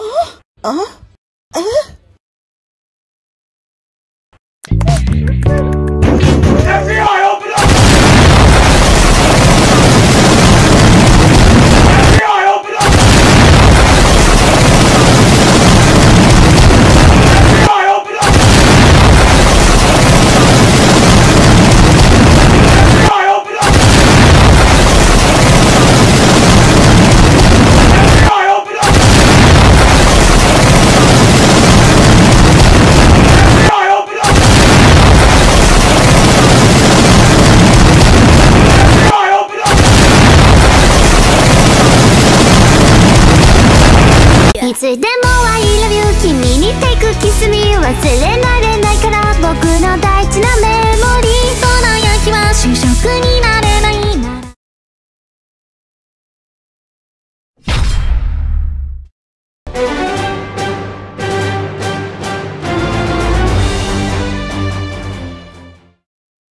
啊？啊？诶いつでも I love you 君に take kiss me 忘れ